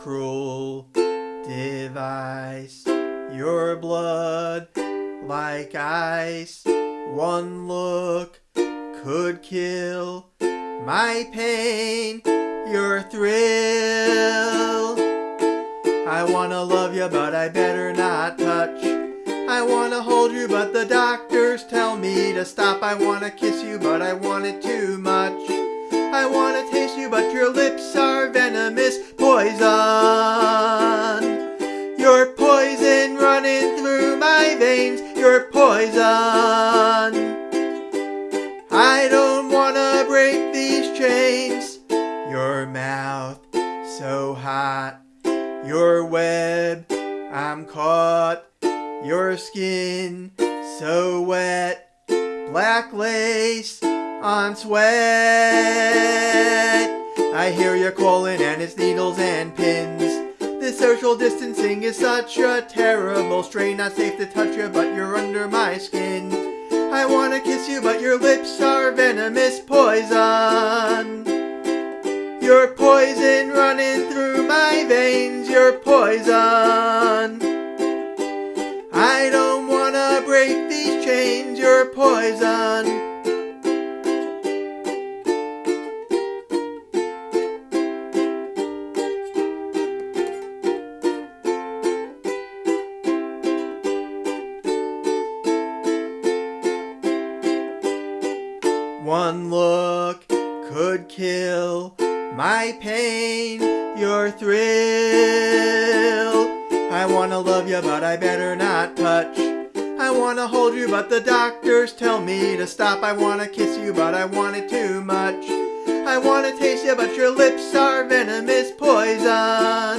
cruel device. Your blood like ice. One look could kill my pain, your thrill. I wanna love you, but I better not touch. I wanna hold you, but the doctors tell me to stop. I wanna kiss you, but I want it too much. I wanna taste you, but your lips are venomous your poison. I don't wanna break these chains. Your mouth so hot, your web, I'm caught. Your skin so wet, black lace on sweat. I hear you calling and it's needles and pins. Social distancing is such a terrible strain. Not safe to touch you, but you're under my skin. I wanna kiss you, but your lips are venomous poison. Your poison running through my veins, your poison. I don't wanna break these chains, your poison. One look could kill my pain, your thrill. I wanna love you, but I better not touch. I wanna hold you, but the doctors tell me to stop. I wanna kiss you, but I want it too much. I wanna taste you, but your lips are venomous poison.